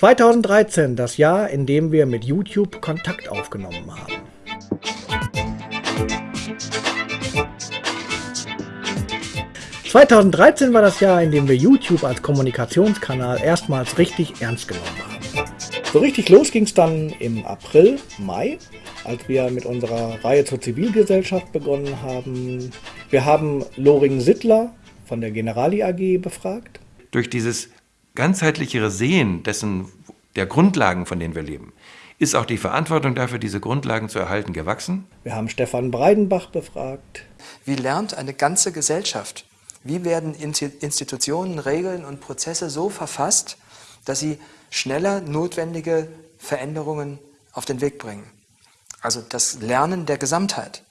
2013, das Jahr, in dem wir mit YouTube Kontakt aufgenommen haben. ...2013 war das Jahr, in dem wir YouTube als Kommunikationskanal erstmals richtig ernst genommen haben. So richtig los ging es dann im April, Mai, als wir mit unserer Reihe zur Zivilgesellschaft begonnen haben. Wir haben Loring Sittler von der Generali AG befragt. Durch dieses ganzheitlichere Sehen dessen, der Grundlagen, von denen wir leben, ist auch die Verantwortung dafür, diese Grundlagen zu erhalten, gewachsen. Wir haben Stefan Breidenbach befragt. Wie lernt eine ganze Gesellschaft? Wie werden Institutionen, Regeln und Prozesse so verfasst, dass sie schneller notwendige Veränderungen auf den Weg bringen? Also das Lernen der Gesamtheit.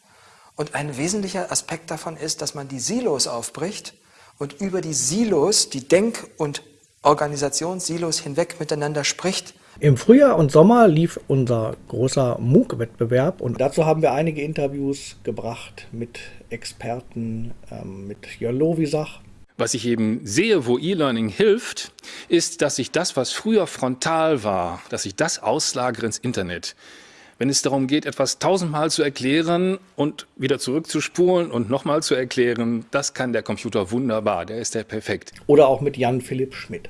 Und ein wesentlicher Aspekt davon ist, dass man die Silos aufbricht und über die Silos, die Denk- und Organisationssilos hinweg miteinander spricht. Im Frühjahr und Sommer lief unser großer MOOC-Wettbewerb und dazu haben wir einige Interviews gebracht mit Experten, ähm, mit Jörn Lovisach. Was ich eben sehe, wo E-Learning hilft, ist, dass ich das, was früher frontal war, dass ich das auslagere ins Internet wenn es darum geht, etwas tausendmal zu erklären und wieder zurückzuspulen und nochmal zu erklären, das kann der Computer wunderbar, der ist der perfekt. Oder auch mit Jan Philipp Schmidt.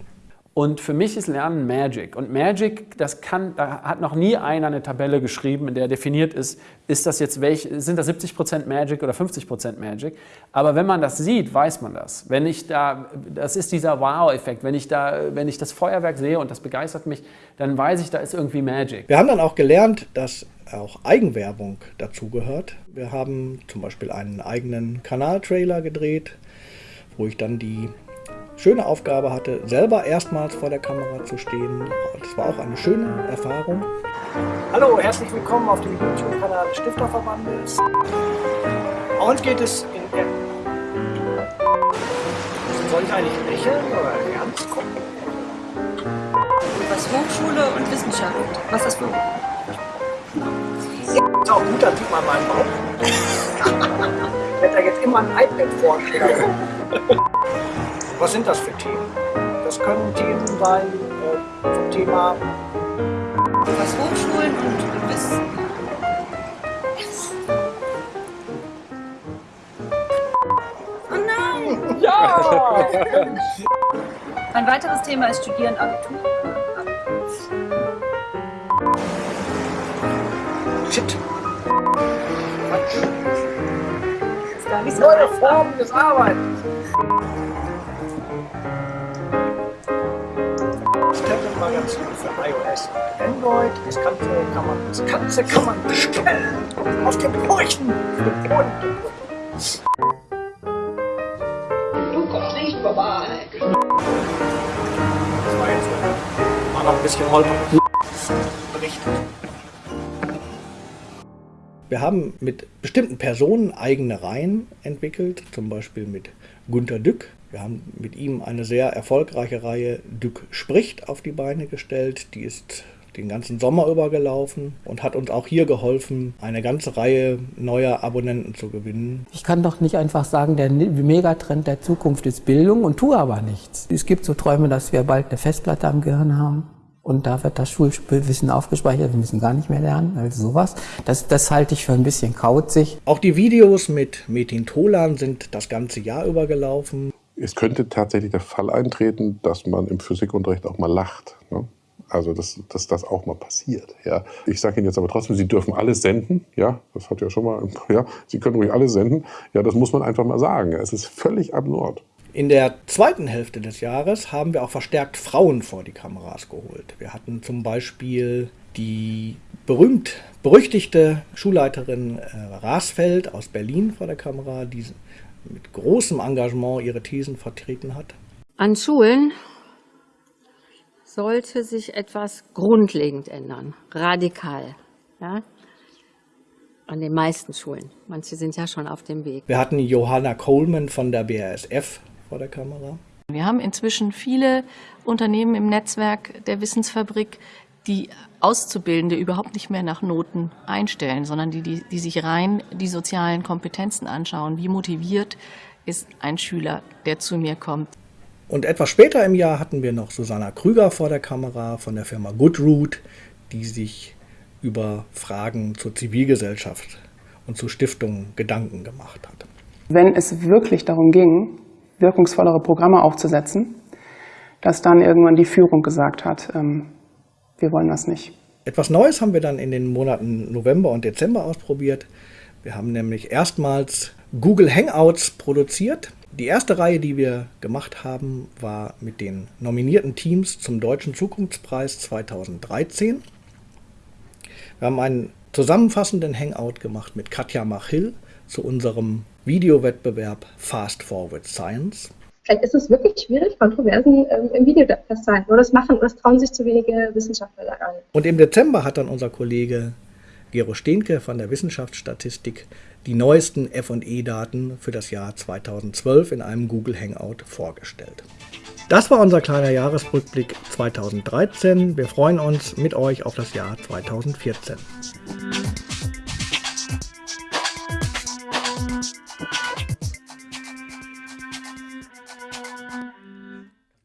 Und für mich ist Lernen Magic. Und Magic, das kann, da hat noch nie einer eine Tabelle geschrieben, in der definiert ist, ist das jetzt welch, sind das 70% Magic oder 50% Magic. Aber wenn man das sieht, weiß man das. Wenn ich da, das ist dieser Wow-Effekt. Wenn ich da, wenn ich das Feuerwerk sehe und das begeistert mich, dann weiß ich, da ist irgendwie Magic. Wir haben dann auch gelernt, dass auch Eigenwerbung dazugehört. Wir haben zum Beispiel einen eigenen Kanaltrailer gedreht, wo ich dann die schöne Aufgabe hatte, selber erstmals vor der Kamera zu stehen. Das war auch eine schöne Erfahrung. Hallo, herzlich willkommen auf dem YouTube-Kanal des Stifterverbandes. Uns geht es in der... Soll ich eigentlich lächeln oder ernst gucken? Was Hochschule und Wissenschaft. Was ist das für... Ja, ist auch gut, dann sieht man meinen Bauch. ich werde da jetzt immer ein iPad vorstellen. Was sind das für Themen? Das können Themen sein äh, zum Thema was Hochschulen und Wissen. Oh nein! Ja! Ein weiteres Thema ist Studieren Abitur. Shit! Quatsch. Ist gar nicht so Neue Formen des Arbeitens. Tablet-Magazin für iOS und Android. Das Ganze kann man, das Ganze kann man bestellen auf dem Furchen. Du kommst nicht vorbei. Das war jetzt war noch ein bisschen holprig. Berichtet. Wir haben mit bestimmten Personen eigene Reihen entwickelt, zum Beispiel mit Gunter Dück. Wir haben mit ihm eine sehr erfolgreiche Reihe Dück spricht auf die Beine gestellt. Die ist den ganzen Sommer über gelaufen und hat uns auch hier geholfen, eine ganze Reihe neuer Abonnenten zu gewinnen. Ich kann doch nicht einfach sagen, der Megatrend der Zukunft ist Bildung und tue aber nichts. Es gibt so Träume, dass wir bald eine Festplatte am Gehirn haben. Und da wird das Schulwissen aufgespeichert, wir müssen gar nicht mehr lernen, also sowas. Das, das halte ich für ein bisschen kauzig. Auch die Videos mit Metin Tolan sind das ganze Jahr über gelaufen. Es könnte tatsächlich der Fall eintreten, dass man im Physikunterricht auch mal lacht. Ne? Also, dass, dass das auch mal passiert. Ja. Ich sage Ihnen jetzt aber trotzdem, Sie dürfen alles senden. Ja, das hat ja schon mal, ja, Sie können ruhig alles senden. Ja, das muss man einfach mal sagen. Es ist völlig absurd. In der zweiten Hälfte des Jahres haben wir auch verstärkt Frauen vor die Kameras geholt. Wir hatten zum Beispiel die berühmt berüchtigte Schulleiterin äh, Rasfeld aus Berlin vor der Kamera, die mit großem Engagement ihre Thesen vertreten hat. An Schulen sollte sich etwas grundlegend ändern, radikal. Ja? An den meisten Schulen. Manche sind ja schon auf dem Weg. Wir hatten Johanna Coleman von der BASF vor der Kamera. Wir haben inzwischen viele Unternehmen im Netzwerk der Wissensfabrik, die Auszubildende überhaupt nicht mehr nach Noten einstellen, sondern die, die, die sich rein die sozialen Kompetenzen anschauen. Wie motiviert ist ein Schüler, der zu mir kommt? Und etwas später im Jahr hatten wir noch Susanna Krüger vor der Kamera von der Firma Goodroot, die sich über Fragen zur Zivilgesellschaft und zu Stiftungen Gedanken gemacht hat. Wenn es wirklich darum ging, wirkungsvollere Programme aufzusetzen, dass dann irgendwann die Führung gesagt hat, ähm, wir wollen das nicht. Etwas Neues haben wir dann in den Monaten November und Dezember ausprobiert. Wir haben nämlich erstmals Google Hangouts produziert. Die erste Reihe, die wir gemacht haben, war mit den nominierten Teams zum Deutschen Zukunftspreis 2013. Wir haben einen zusammenfassenden Hangout gemacht mit Katja Machill zu unserem Videowettbewerb Fast Forward Science. Vielleicht ist es wirklich schwierig, Kontroversen ähm, im Video festzuhalten. Oder das machen, das trauen sich zu wenige Wissenschaftler daran. Und im Dezember hat dann unser Kollege Gero Stehnke von der Wissenschaftsstatistik die neuesten FE-Daten für das Jahr 2012 in einem Google Hangout vorgestellt. Das war unser kleiner Jahresrückblick 2013. Wir freuen uns mit euch auf das Jahr 2014.